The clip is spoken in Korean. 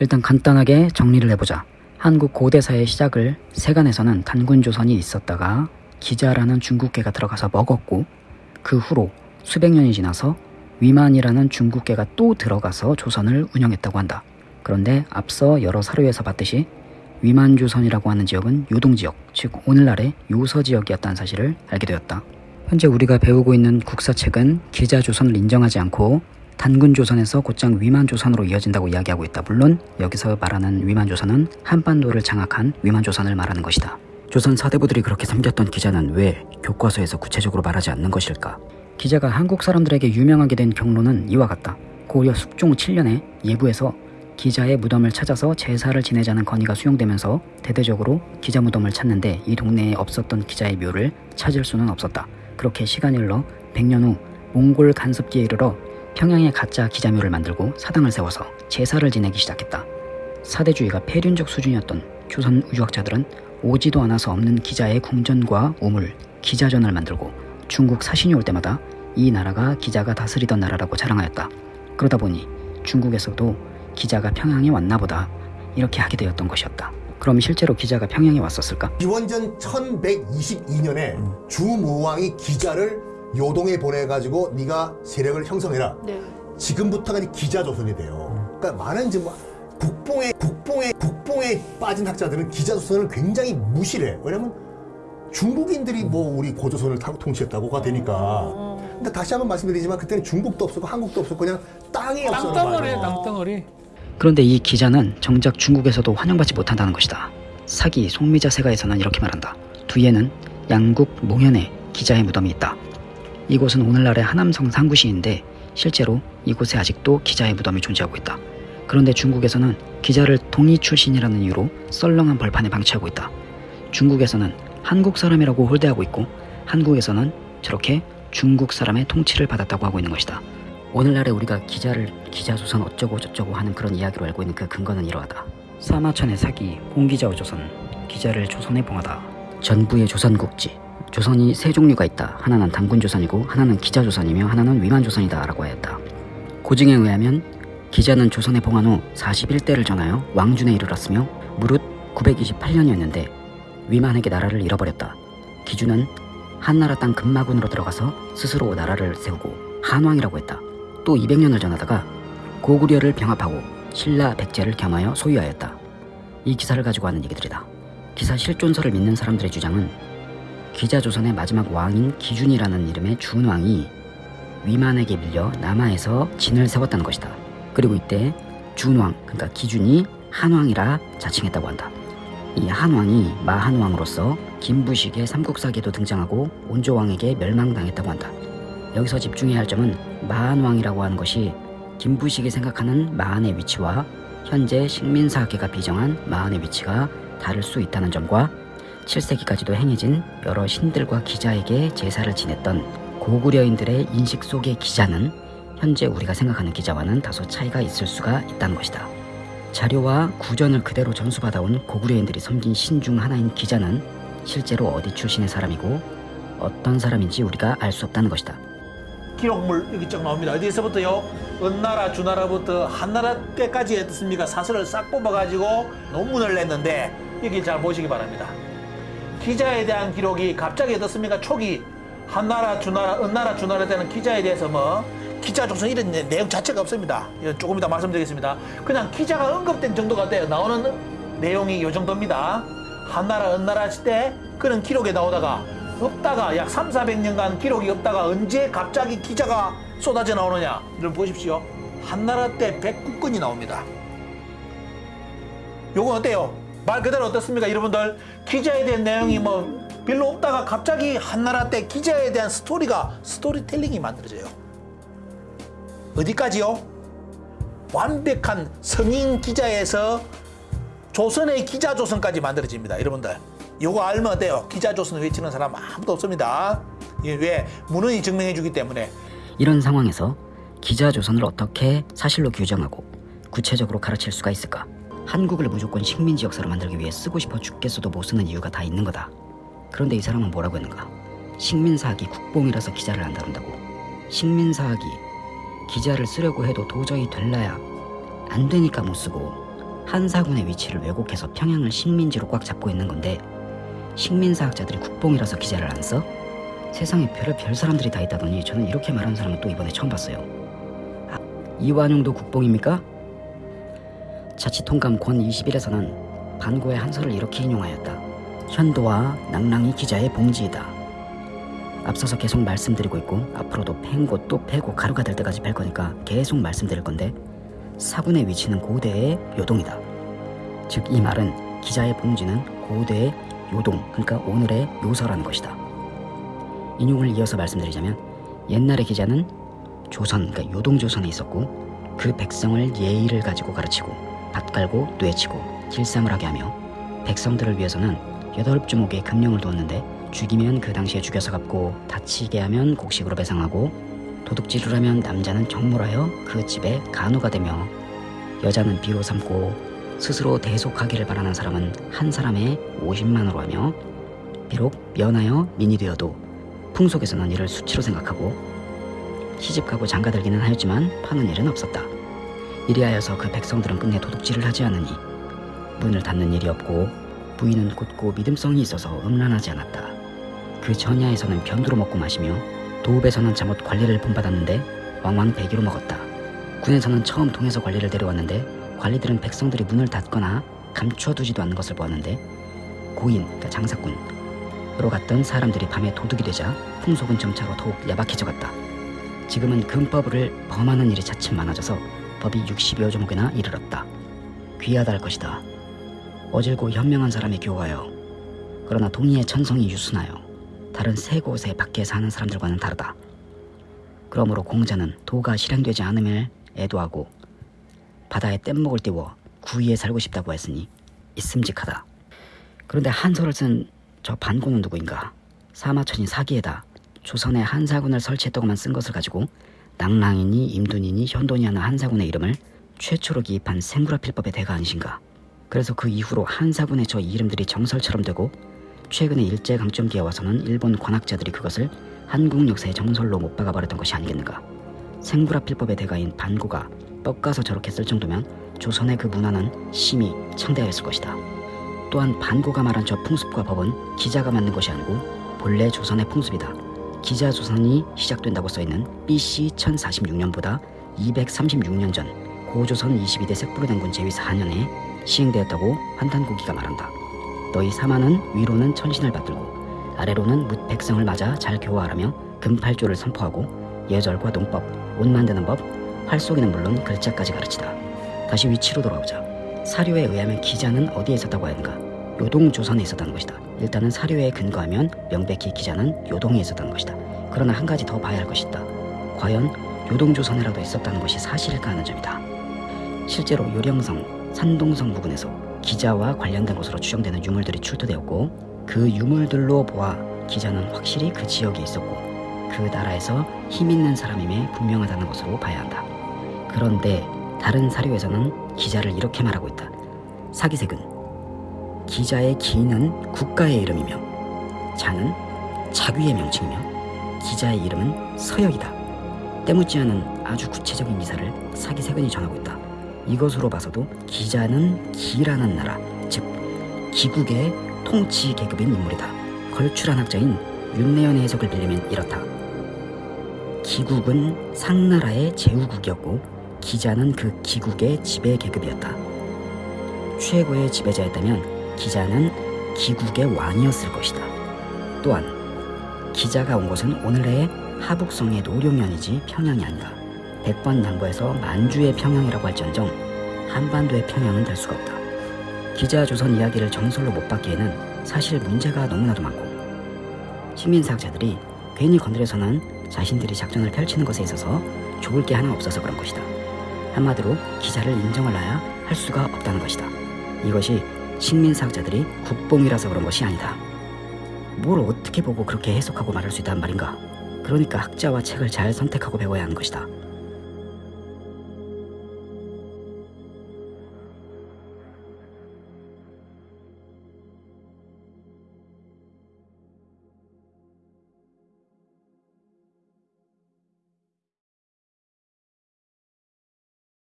일단 간단하게 정리를 해보자. 한국 고대사의 시작을 세간에서는 단군조선이 있었다가 기자라는 중국계가 들어가서 먹었고 그 후로 수백 년이 지나서 위만이라는 중국계가 또 들어가서 조선을 운영했다고 한다. 그런데 앞서 여러 사료에서 봤듯이 위만조선이라고 하는 지역은 요동지역, 즉 오늘날의 요서지역이었다는 사실을 알게 되었다. 현재 우리가 배우고 있는 국사책은 기자조선을 인정하지 않고 단군 조선에서 곧장 위만 조선으로 이어진다고 이야기하고 있다. 물론 여기서 말하는 위만 조선은 한반도를 장악한 위만 조선을 말하는 것이다. 조선 사대부들이 그렇게 섬겼던 기자는 왜 교과서에서 구체적으로 말하지 않는 것일까? 기자가 한국 사람들에게 유명하게 된 경로는 이와 같다. 고려 숙종 7년에 예부에서 기자의 무덤을 찾아서 제사를 지내자는 건의가 수용되면서 대대적으로 기자 무덤을 찾는데 이 동네에 없었던 기자의 묘를 찾을 수는 없었다. 그렇게 시간이 흘러 100년 후 몽골 간섭기에 이르러 평양에 가짜 기자묘를 만들고 사당을 세워서 제사를 지내기 시작했다. 사대주의가 폐륜적 수준이었던 조선 우주학자들은 오지도 않아서 없는 기자의 궁전과 우물, 기자전을 만들고 중국 사신이 올 때마다 이 나라가 기자가 다스리던 나라라고 자랑하였다. 그러다 보니 중국에서도 기자가 평양에 왔나 보다 이렇게 하게 되었던 것이었다. 그럼 실제로 기자가 평양에 왔었을까? 기원전 1122년에 주무왕이 기자를 요동에 보내가지고 네가 세력을 형성해라. 네. 지금부터가 이제 기자 조선이 돼요. 그러니까 많은 이제 뭐 국뽕에 국뽕에 국뽕에 빠진 학자들은 기자 조선을 굉장히 무시해. 왜냐면 중국인들이 뭐 우리 고조선을 타- 통치했다고가 되니까. 근데 다시 한번 말씀드리지만 그때는 중국도 없었고 한국도 없었고 그냥 땅이 없었단 땅덩어리. 땅덩어리 그런데 이 기자는 정작 중국에서도 환영받지 못한다는 것이다. 사기 송미자 세가에서는 이렇게 말한다. 뒤에는 양국 몽현에 기자의 무덤이 있다. 이곳은 오늘날의 하남성 상구시인데 실제로 이곳에 아직도 기자의 무덤이 존재하고 있다. 그런데 중국에서는 기자를 동이 출신이라는 이유로 썰렁한 벌판에 방치하고 있다. 중국에서는 한국 사람이라고 홀대하고 있고 한국에서는 저렇게 중국 사람의 통치를 받았다고 하고 있는 것이다. 오늘날에 우리가 기자를 기자조선 어쩌고 저쩌고 하는 그런 이야기로 알고 있는 그 근거는 이러하다. 사마천의 사기, 홍기자의 조선, 기자를 조선에 봉하다. 전부의 조선국지, 조선이 세 종류가 있다. 하나는 단군조선이고 하나는 기자조선이며 하나는 위만조선이다 라고 하였다. 고증에 의하면 기자는 조선에 봉한 후 41대를 전하여 왕준에 이르렀으며 무릇 928년이었는데 위만에게 나라를 잃어버렸다. 기준은 한나라 땅 금마군으로 들어가서 스스로 나라를 세우고 한왕이라고 했다. 또 200년을 전하다가 고구려를 병합하고 신라 백제를 겸하여 소유하였다. 이 기사를 가지고 하는 얘기들이다. 기사 실존서를 믿는 사람들의 주장은 기자조선의 마지막 왕인 기준이라는 이름의 준왕이 위만에게 밀려 남하에서 진을 세웠다는 것이다. 그리고 이때 준왕, 그러니까 기준이 한왕이라 자칭했다고 한다. 이 한왕이 마한왕으로서 김부식의 삼국사기에도 등장하고 온조왕에게 멸망당했다고 한다. 여기서 집중해야 할 점은 마한왕이라고 하는 것이 김부식이 생각하는 마한의 위치와 현재 식민사학계가 비정한 마한의 위치가 다를 수 있다는 점과 7세기까지도 행해진 여러 신들과 기자에게 제사를 지냈던 고구려인들의 인식 속의 기자는 현재 우리가 생각하는 기자와는 다소 차이가 있을 수가 있다는 것이다. 자료와 구전을 그대로 전수받아온 고구려인들이 섬긴 신 중 하나인 기자는 실제로 어디 출신의 사람이고 어떤 사람인지 우리가 알 수 없다는 것이다. 기록물 여기 쭉 나옵니다. 어디서부터요? 은나라, 주나라부터 한나라 때까지 어떻습니까? 사설을 싹 뽑아가지고 논문을 냈는데 여기 잘 보시기 바랍니다. 기자에 대한 기록이 갑자기 어떻습니까? 초기 한나라, 주나라, 은나라, 주나라 때는 기자에 대해서 뭐 기자 조선 이런 내- 내용 자체가 없습니다. 조금 이따 말씀드리겠습니다. 그냥 기자가 언급된 정도가 돼요. 나오는 내용이 이 정도입니다. 한나라, 은나라 시대 그런 기록에 나오다가 없다가 약 3, 400년간 기록이 없다가 언제 갑자기 기자가 쏟아져 나오느냐 여러분 보십시오 한나라 때 109건이 나옵니다 요건 어때요? 말 그대로 어떻습니까 여러분들 기자에 대한 내용이 뭐 별로 없다가 갑자기 한나라 때 기자에 대한 스토리가 스토리텔링이 만들어져요 어디까지요? 완벽한 성인 기자에서 조선의 기자 조선까지 만들어집니다 여러분들 요거 알면 어때요? 기자 조선 외치는 사람 아무도 없습니다 왜? 문헌이 증명해 주기 때문에 이런 상황에서 기자 조선을 어떻게 사실로 규정하고 구체적으로 가르칠 수가 있을까? 한국을 무조건 식민지 역사로 만들기 위해 쓰고 싶어 죽겠어도 못 쓰는 이유가 다 있는 거다. 그런데 이 사람은 뭐라고 했는가? 식민사학이 국뽕이라서 기자를 안 다룬다고. 식민사학이 기자를 쓰려고 해도 도저히 될라야 안 되니까 못 쓰고 한사군의 위치를 왜곡해서 평양을 식민지로 꽉 잡고 있는 건데 식민사학자들이 국뽕이라서 기자를 안 써? 세상에 별의 별 사람들이 다 있다더니 저는 이렇게 말하는 사람은 또 이번에 처음 봤어요. 아, 이완용도 국뽕입니까? 자치통감 권 21에서는 반고의 한서를 이렇게 인용하였다. 현도와 낭랑이 기자의 봉지이다. 앞서서 계속 말씀드리고 있고 앞으로도 팽고 또 패고 가루가 될 때까지 팰 거니까 계속 말씀드릴 건데 사군의 위치는 고대의 요동이다. 즉 이 말은 기자의 봉지는 고대의 요동 그러니까 오늘의 요서라는 것이다. 인용을 이어서 말씀드리자면 옛날의 기자는 조선 그러니까 요동조선에 있었고 그 백성을 예의를 가지고 가르치고 밭 깔고 뇌치고 길쌈을 하게 하며 백성들을 위해서는 여덟 주목의 금령을 두었는데 죽이면 그 당시에 죽여서 갚고 다치게 하면 곡식으로 배상하고 도둑질을 하면 남자는 정몰하여 그 집에 간호가 되며 여자는 비로 삼고 스스로 대속하기를 바라는 사람은 한 사람에 50만으로 하며 비록 면하여 민이 되어도 풍속에서는 이를 수치로 생각하고 시집가고 장가들기는 하였지만 파는 일은 없었다. 이리하여서 그 백성들은 끝내 도둑질을 하지 않으니 문을 닫는 일이 없고 부인은 곧고 믿음성이 있어서 음란하지 않았다. 그 전야에서는 변두로 먹고 마시며 도읍에서는 잠옷 관리를 본받았는데 왕왕 배기로 먹었다. 군에서는 처음 동에서 관리를 데려왔는데 관리들은 백성들이 문을 닫거나 감춰두지도 않는 것을 보았는데 고인, 그러니까 장사꾼으로 갔던 사람들이 밤에 도둑이 되자 풍속은 점차로 더욱 야박해져 갔다. 지금은 금법을 범하는 일이 차츰 많아져서 법이 60여 조목이나 이르렀다. 귀하다 할 것이다. 어질고 현명한 사람이 교화여. 그러나 동의의 천성이 유순하여 다른 세 곳에 밖에 사는 사람들과는 다르다. 그러므로 공자는 도가 실행되지 않음을 애도하고 바다에 뗏목을 띄워 구이에 살고 싶다고 했으니 있음직하다. 그런데 한서를 쓴 저 반고는 누구인가? 사마천이 사기에다 조선에 한사군을 설치했다고만 쓴 것을 가지고 낭랑이니 임둔이니 현돈이 하는 한사군의 이름을 최초로 기입한 생구라필법의 대가 아니신가? 그래서 그 이후로 한사군의 저 이름들이 정설처럼 되고 최근에 일제강점기에 와서는 일본 관학자들이 그것을 한국 역사의 정설로 못 박아버렸던 것이 아니겠는가? 생구라필법의 대가인 반고가 뻑가서 저렇게 쓸 정도면 조선의 그 문화는 심히 창대하였을 것이다. 또한 반고가 말한 저 풍습과 법은 기자가 만든 것이 아니고 본래 조선의 풍습이다. 기자 조선이 시작된다고 써있는 BC 1046년보다 236년 전 고조선 22대 색부르den군 제위 4년에 시행되었다고 환단고기가 말한다. 너희 사마는 위로는 천신을 받들고 아래로는 뭇 백성을 맞아 잘 교화하라며 금팔조를 선포하고 예절과 농법, 옷 만드는 법, 활 쏘기는 물론 글자까지 가르치다. 다시 위치로 돌아오자. 사료에 의하면 기자는 어디에 있었다고 하는가? 요동조선에 있었다는 것이다. 일단은 사료에 근거하면 명백히 기자는 요동에 있었다는 것이다. 그러나 한 가지 더 봐야 할 것이 있다. 과연 요동조선에라도 있었다는 것이 사실일까 하는 점이다. 실제로 요령성, 산동성 부근에서 기자와 관련된 것으로 추정되는 유물들이 출토되었고 그 유물들로 보아 기자는 확실히 그 지역에 있었고 그 나라에서 힘 있는 사람임에 분명하다는 것으로 봐야 한다. 그런데 다른 사료에서는 기자를 이렇게 말하고 있다. 사기색은 기자의 기는 국가의 이름이며 자는 자귀의 명칭이며 기자의 이름은 서역이다. 때묻지 않은 아주 구체적인 기사를 사기세근이 전하고 있다. 이것으로 봐서도 기자는 기라는 나라, 즉 기국의 통치 계급인 인물이다. 걸출한 학자인 윤내연의 해석을 빌리면 이렇다. 기국은 상나라의 제후국이었고 기자는 그 기국의 지배 계급이었다. 최고의 지배자였다면 기자는 기국의 왕이었을 것이다. 또한 기자가 온 곳은 오늘의 하북성의 노룡현이지 평양이 아니다. 백번 양보해서 만주의 평양이라고 할지언정 한반도의 평양은 될 수가 없다. 기자 조선 이야기를 정설로 못 받기에는 사실 문제가 너무나도 많고 식민사학자들이 괜히 건드려서는 자신들이 작전을 펼치는 것에 있어서 좋을 게 하나 없어서 그런 것이다. 한마디로 기자를 인정하려야 할 수가 없다는 것이다. 이것이 식민사학자들이 국뽕이라서 그런 것이 아니다. 뭘 어떻게 보고 그렇게 해석하고 말할 수 있단 말인가? 그러니까 학자와 책을 잘 선택하고 배워야 하는 것이다.